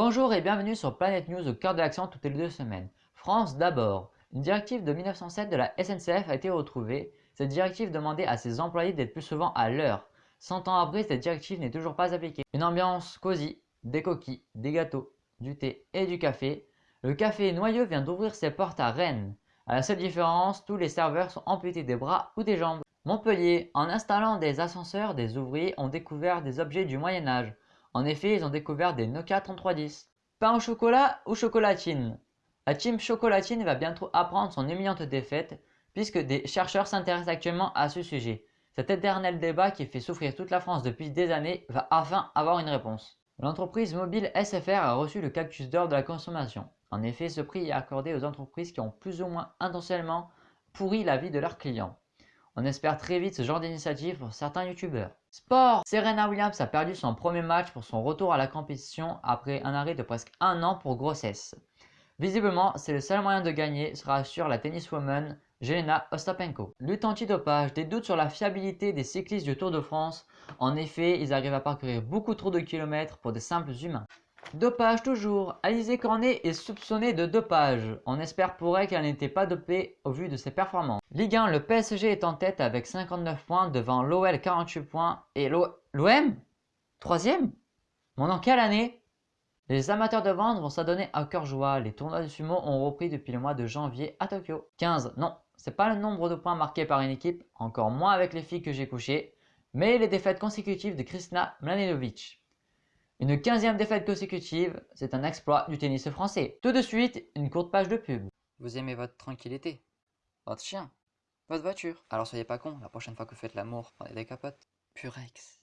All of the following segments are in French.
Bonjour et bienvenue sur Planète News au cœur de l'action toutes les deux semaines. France d'abord. Une directive de 1907 de la SNCF a été retrouvée. Cette directive demandait à ses employés d'être plus souvent à l'heure. 100 ans après, cette directive n'est toujours pas appliquée. Une ambiance cosy, des coquilles, des gâteaux, du thé et du café. Le café Noyeux vient d'ouvrir ses portes à Rennes. À la seule différence, tous les serveurs sont amputés des bras ou des jambes. Montpellier, en installant des ascenseurs, des ouvriers ont découvert des objets du Moyen-Âge. En effet, ils ont découvert des Nokia 3310. Pain au chocolat ou chocolatine? La team chocolatine va bientôt apprendre son humiliante défaite puisque des chercheurs s'intéressent actuellement à ce sujet. Cet éternel débat qui fait souffrir toute la France depuis des années va enfin avoir une réponse. L'entreprise mobile SFR a reçu le cactus d'or de la consommation. En effet, ce prix est accordé aux entreprises qui ont plus ou moins intentionnellement pourri la vie de leurs clients. On espère très vite ce genre d'initiative pour certains youtubeurs. Sport Serena Williams a perdu son premier match pour son retour à la compétition après un arrêt de presque un an pour grossesse. Visiblement, c'est le seul moyen de gagner, sera sur la tenniswoman Jelena Ostapenko. Lutte antidopage, des doutes sur la fiabilité des cyclistes du Tour de France. En effet, ils arrivent à parcourir beaucoup trop de kilomètres pour des simples humains. Dopage toujours. Alizé Cornet est soupçonnée de dopage. On espère pour elle qu'elle n'était pas dopée au vu de ses performances. Ligue 1, le PSG est en tête avec 59 points devant l'OL 48 points et l'OM Troisième? Mon dans quelle année? Les amateurs de vente vont s'adonner à cœur joie. Les tournois de sumo ont repris depuis le mois de janvier à Tokyo. 15, non, c'est pas le nombre de points marqués par une équipe, encore moins avec les filles que j'ai couchées, mais les défaites consécutives de Kristina Mladenovic. Une quinzième défaite consécutive, c'est un exploit du tennis français. Tout de suite, une courte page de pub. Vous aimez votre tranquillité Votre chien Votre voiture Alors soyez pas con, la prochaine fois que vous faites l'amour, prenez des capotes. Purex.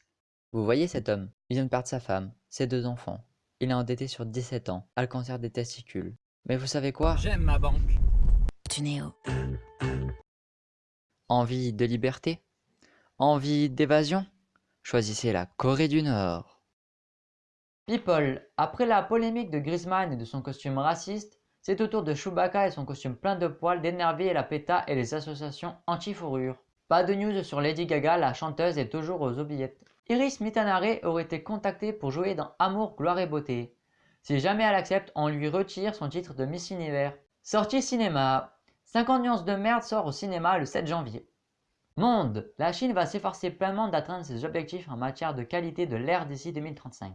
Vous voyez cet homme? Il vient de perdre sa femme, ses deux enfants. Il est endetté sur 17 ans, a le cancer des testicules. Mais vous savez quoi? J'aime ma banque. Tunéo. Envie de liberté? Envie d'évasion? Choisissez la Corée du Nord. People, après la polémique de Griezmann et de son costume raciste, c'est au tour de Chewbacca et son costume plein de poils d'énerver la PETA et les associations anti-fourrure. Pas de news sur Lady Gaga, la chanteuse est toujours aux oubliettes. Iris Mitanare aurait été contactée pour jouer dans Amour, Gloire et Beauté. Si jamais elle accepte, on lui retire son titre de Miss Univers. Sortie cinéma. 50 nuances de merde sort au cinéma le 7 janvier. Monde. La Chine va s'efforcer pleinement d'atteindre ses objectifs en matière de qualité de l'air d'ici 2035.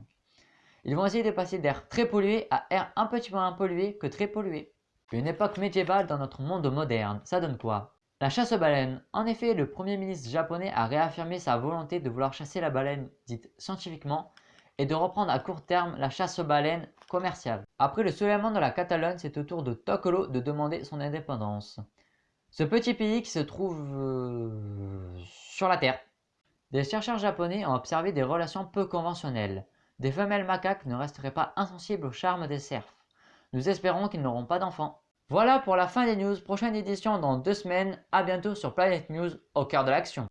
Ils vont essayer de passer d'air très pollué à air un petit peu moins pollué que très pollué. Une époque médiévale dans notre monde moderne, ça donne quoi? La chasse aux baleines. En effet, le premier ministre japonais a réaffirmé sa volonté de vouloir chasser la baleine dite scientifiquement et de reprendre à court terme la chasse aux baleines commerciale. Après le soulèvement de la Catalogne, c'est au tour de Tokolo de demander son indépendance. Ce petit pays qui se trouve euh, sur la Terre. Des chercheurs japonais ont observé des relations peu conventionnelles. Des femelles macaques ne resteraient pas insensibles au charme des cerfs. Nous espérons qu'ils n'auront pas d'enfants. Voilà pour la fin des news, prochaine édition dans deux semaines, à bientôt sur Planet News au cœur de l'action.